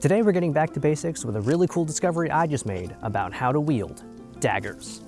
Today we're getting back to basics with a really cool discovery I just made about how to wield daggers.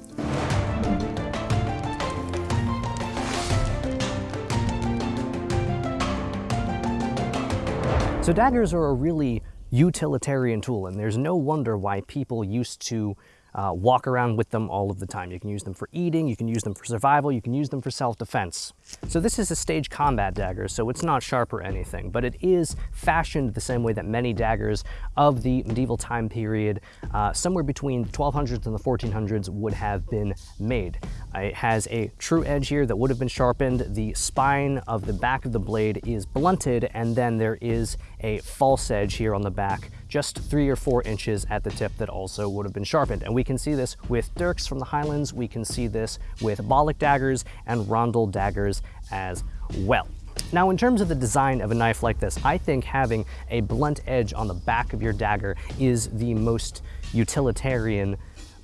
So daggers are a really utilitarian tool and there's no wonder why people used to uh, walk around with them all of the time. You can use them for eating, you can use them for survival, you can use them for self-defense. So this is a stage combat dagger, so it's not sharp or anything, but it is fashioned the same way that many daggers of the medieval time period, uh, somewhere between the 1200s and the 1400s, would have been made. Uh, it has a true edge here that would have been sharpened. The spine of the back of the blade is blunted, and then there is a false edge here on the back, just three or four inches at the tip that also would have been sharpened. And we can see this with dirks from the Highlands. We can see this with Bollock daggers and rondel daggers as well. Now, in terms of the design of a knife like this, I think having a blunt edge on the back of your dagger is the most utilitarian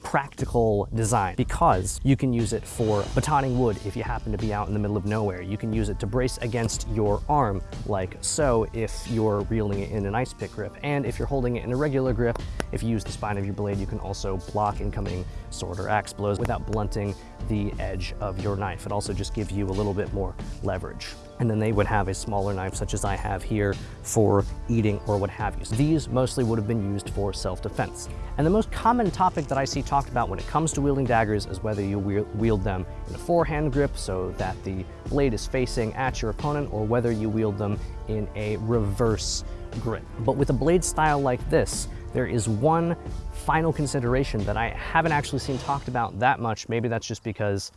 practical design because you can use it for batoning wood if you happen to be out in the middle of nowhere. You can use it to brace against your arm like so if you're reeling it in an ice pick grip. And if you're holding it in a regular grip, if you use the spine of your blade, you can also block incoming sword or axe blows without blunting the edge of your knife. It also just gives you a little bit more leverage. And then they would have a smaller knife such as I have here for eating or what have you. So these mostly would have been used for self-defense. And the most common topic that I see talked about when it comes to wielding daggers is whether you wield them in a forehand grip so that the blade is facing at your opponent or whether you wield them in a reverse grip. But with a blade style like this, there is one final consideration that I haven't actually seen talked about that much. Maybe that's just because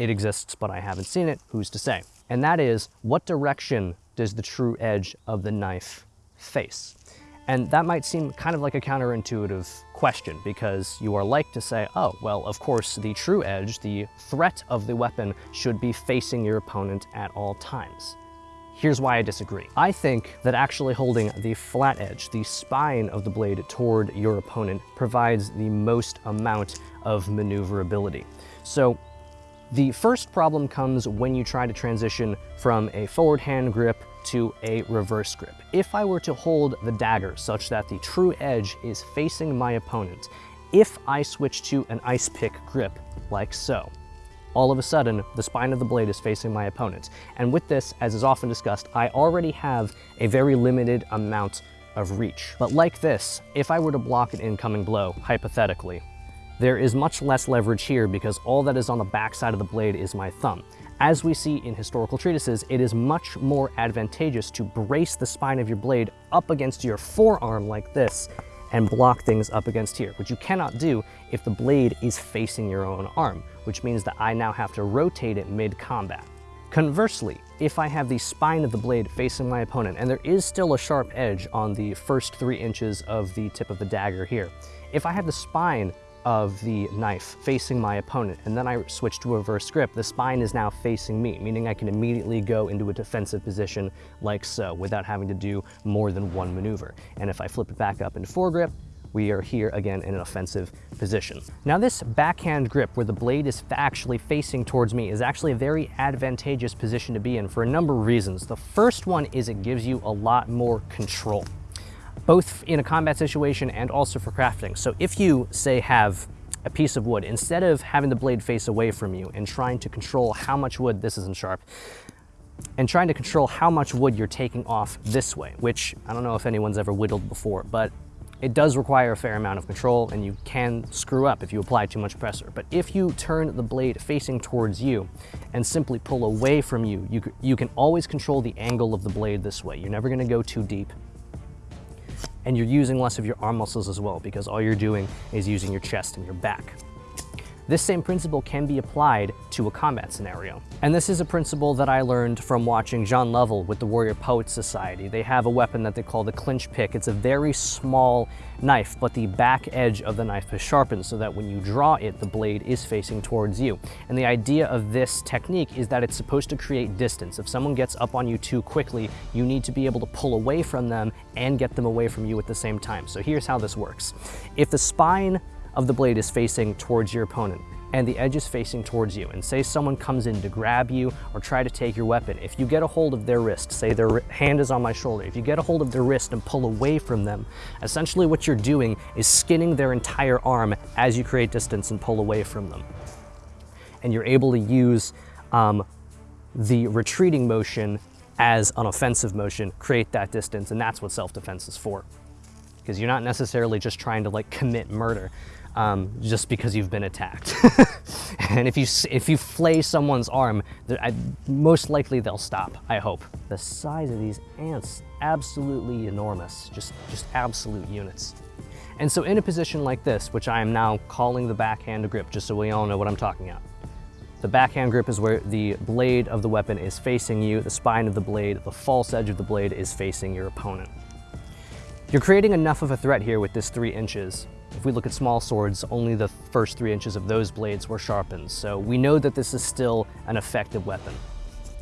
it exists, but I haven't seen it. Who's to say? And that is, what direction does the true edge of the knife face? And that might seem kind of like a counterintuitive question because you are like to say, oh, well, of course, the true edge, the threat of the weapon should be facing your opponent at all times. Here's why I disagree. I think that actually holding the flat edge, the spine of the blade toward your opponent provides the most amount of maneuverability. So the first problem comes when you try to transition from a forward hand grip to a reverse grip. If I were to hold the dagger such that the true edge is facing my opponent, if I switch to an ice pick grip like so, all of a sudden, the spine of the blade is facing my opponent. And with this, as is often discussed, I already have a very limited amount of reach. But like this, if I were to block an incoming blow, hypothetically, there is much less leverage here because all that is on the back side of the blade is my thumb. As we see in historical treatises, it is much more advantageous to brace the spine of your blade up against your forearm like this and block things up against here, which you cannot do if the blade is facing your own arm, which means that I now have to rotate it mid-combat. Conversely, if I have the spine of the blade facing my opponent, and there is still a sharp edge on the first three inches of the tip of the dagger here, if I have the spine of the knife facing my opponent and then I switch to reverse grip, the spine is now facing me, meaning I can immediately go into a defensive position like so without having to do more than one maneuver. And if I flip it back up into foregrip, we are here again in an offensive position. Now this backhand grip where the blade is actually facing towards me is actually a very advantageous position to be in for a number of reasons. The first one is it gives you a lot more control both in a combat situation and also for crafting. So if you, say, have a piece of wood, instead of having the blade face away from you and trying to control how much wood, this isn't sharp, and trying to control how much wood you're taking off this way, which I don't know if anyone's ever whittled before, but it does require a fair amount of control and you can screw up if you apply too much pressure. But if you turn the blade facing towards you and simply pull away from you, you, you can always control the angle of the blade this way. You're never gonna go too deep and you're using less of your arm muscles as well because all you're doing is using your chest and your back. This same principle can be applied to a combat scenario. And this is a principle that I learned from watching John Lovell with the Warrior Poets Society. They have a weapon that they call the clinch pick. It's a very small knife, but the back edge of the knife is sharpened so that when you draw it, the blade is facing towards you. And the idea of this technique is that it's supposed to create distance. If someone gets up on you too quickly, you need to be able to pull away from them and get them away from you at the same time. So here's how this works. If the spine of the blade is facing towards your opponent. and the edge is facing towards you, and say someone comes in to grab you or try to take your weapon, if you get a hold of their wrist, say their hand is on my shoulder, if you get a hold of their wrist and pull away from them, essentially what you're doing is skinning their entire arm as you create distance and pull away from them. And you're able to use um, the retreating motion as an offensive motion, create that distance, and that's what self-defense is for because you're not necessarily just trying to like commit murder um, just because you've been attacked. and if you, if you flay someone's arm, I, most likely they'll stop, I hope. The size of these ants, absolutely enormous, just, just absolute units. And so in a position like this, which I am now calling the backhand grip, just so we all know what I'm talking about. The backhand grip is where the blade of the weapon is facing you, the spine of the blade, the false edge of the blade is facing your opponent. You're creating enough of a threat here with this three inches. If we look at small swords, only the first three inches of those blades were sharpened, so we know that this is still an effective weapon.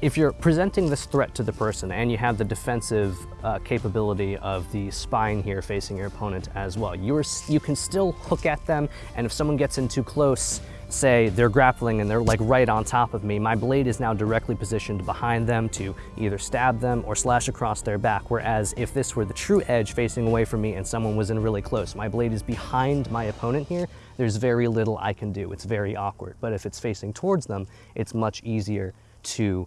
If you're presenting this threat to the person and you have the defensive uh, capability of the spine here facing your opponent as well, you, you can still hook at them, and if someone gets in too close, say they're grappling and they're like right on top of me, my blade is now directly positioned behind them to either stab them or slash across their back. Whereas if this were the true edge facing away from me and someone was in really close, my blade is behind my opponent here, there's very little I can do. It's very awkward. But if it's facing towards them, it's much easier to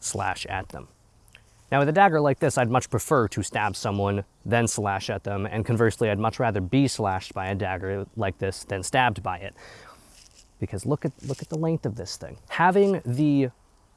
slash at them. Now with a dagger like this, I'd much prefer to stab someone, then slash at them, and conversely, I'd much rather be slashed by a dagger like this than stabbed by it because look at, look at the length of this thing. Having the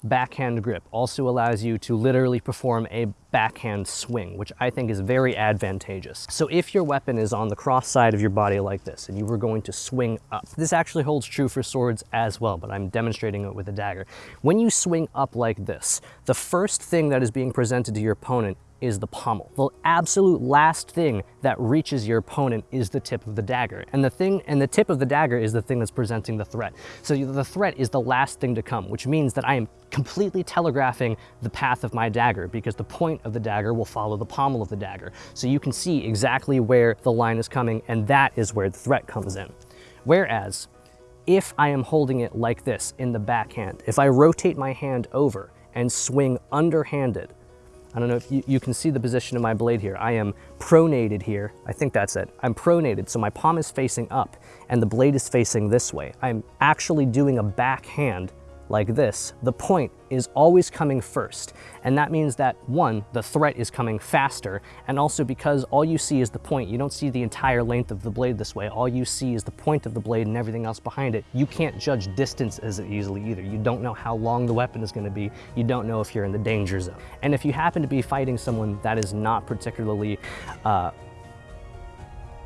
backhand grip also allows you to literally perform a backhand swing, which I think is very advantageous. So if your weapon is on the cross side of your body like this, and you were going to swing up, this actually holds true for swords as well, but I'm demonstrating it with a dagger. When you swing up like this, the first thing that is being presented to your opponent is the pommel. The absolute last thing that reaches your opponent is the tip of the dagger. And the thing, and the tip of the dagger is the thing that's presenting the threat. So the threat is the last thing to come, which means that I am completely telegraphing the path of my dagger because the point of the dagger will follow the pommel of the dagger. So you can see exactly where the line is coming and that is where the threat comes in. Whereas if I am holding it like this in the backhand, if I rotate my hand over and swing underhanded, I don't know if you, you, can see the position of my blade here. I am pronated here. I think that's it. I'm pronated, so my palm is facing up and the blade is facing this way. I'm actually doing a backhand like this, the point is always coming first. And that means that one, the threat is coming faster, and also because all you see is the point, you don't see the entire length of the blade this way, all you see is the point of the blade and everything else behind it. You can't judge distance as easily either. You don't know how long the weapon is gonna be. You don't know if you're in the danger zone. And if you happen to be fighting someone that is not particularly uh,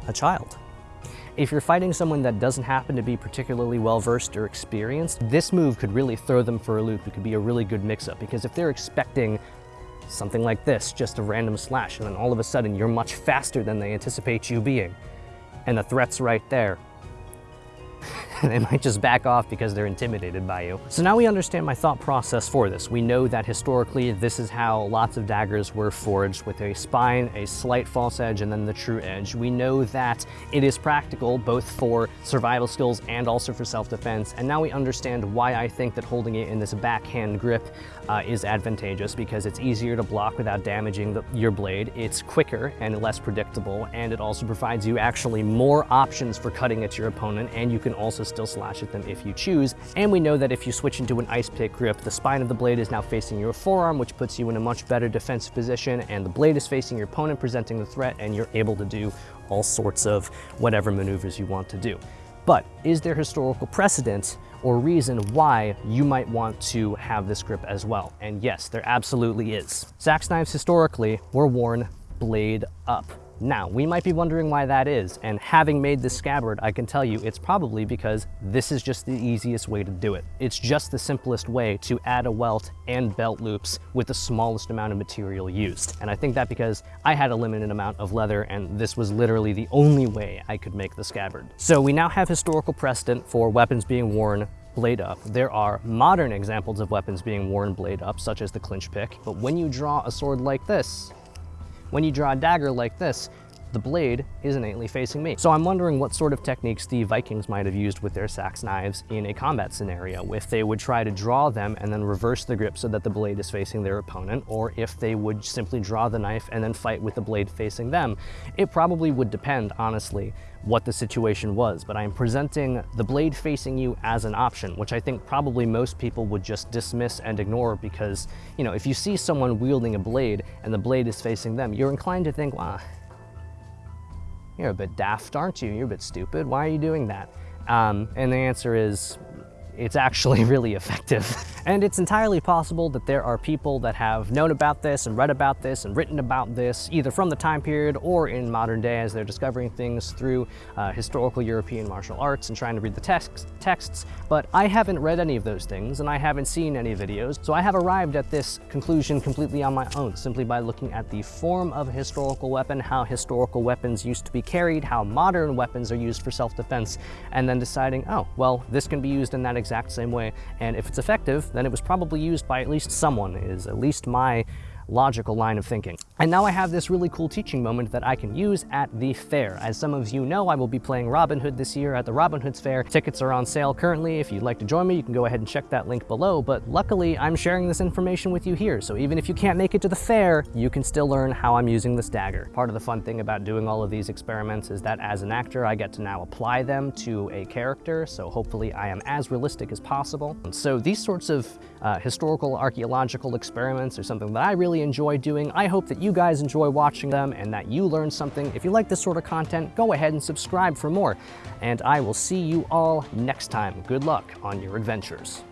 a child, if you're fighting someone that doesn't happen to be particularly well-versed or experienced, this move could really throw them for a loop. It could be a really good mix-up because if they're expecting something like this, just a random slash, and then all of a sudden you're much faster than they anticipate you being, and the threat's right there, they might just back off because they're intimidated by you. So now we understand my thought process for this. We know that historically this is how lots of daggers were forged with a spine, a slight false edge, and then the true edge. We know that it is practical both for survival skills and also for self-defense. And now we understand why I think that holding it in this backhand grip uh, is advantageous because it's easier to block without damaging the, your blade. It's quicker and less predictable, and it also provides you actually more options for cutting at your opponent, and you can also still slash at them if you choose. And we know that if you switch into an ice pick grip, the spine of the blade is now facing your forearm, which puts you in a much better defensive position, and the blade is facing your opponent, presenting the threat, and you're able to do all sorts of whatever maneuvers you want to do. But is there historical precedent or reason why you might want to have this grip as well? And yes, there absolutely is. Sax knives historically were worn blade up. Now, we might be wondering why that is, and having made this scabbard, I can tell you it's probably because this is just the easiest way to do it. It's just the simplest way to add a welt and belt loops with the smallest amount of material used. And I think that because I had a limited amount of leather and this was literally the only way I could make the scabbard. So we now have historical precedent for weapons being worn blade up. There are modern examples of weapons being worn blade up, such as the clinch pick, but when you draw a sword like this, when you draw a dagger like this, the blade is innately facing me. So I'm wondering what sort of techniques the Vikings might have used with their sax knives in a combat scenario. If they would try to draw them and then reverse the grip so that the blade is facing their opponent, or if they would simply draw the knife and then fight with the blade facing them. It probably would depend, honestly, what the situation was, but I'm presenting the blade facing you as an option, which I think probably most people would just dismiss and ignore because, you know, if you see someone wielding a blade and the blade is facing them, you're inclined to think, well, you're a bit daft, aren't you? You're a bit stupid. Why are you doing that? Um, and the answer is, it's actually really effective. and it's entirely possible that there are people that have known about this and read about this and written about this, either from the time period or in modern day as they're discovering things through uh, historical European martial arts and trying to read the text, texts. But I haven't read any of those things and I haven't seen any videos. So I have arrived at this conclusion completely on my own, simply by looking at the form of a historical weapon, how historical weapons used to be carried, how modern weapons are used for self-defense, and then deciding, oh, well, this can be used in that exact same way. And if it's effective, then it was probably used by at least someone, is at least my logical line of thinking. And now I have this really cool teaching moment that I can use at the fair. As some of you know, I will be playing Robin Hood this year at the Robin Hood's Fair. Tickets are on sale currently. If you'd like to join me, you can go ahead and check that link below. But luckily, I'm sharing this information with you here. So even if you can't make it to the fair, you can still learn how I'm using this dagger. Part of the fun thing about doing all of these experiments is that as an actor, I get to now apply them to a character. So hopefully I am as realistic as possible. And so these sorts of uh, historical archaeological experiments are something that I really enjoy doing. I hope that you guys enjoy watching them and that you learn something. If you like this sort of content, go ahead and subscribe for more. And I will see you all next time. Good luck on your adventures.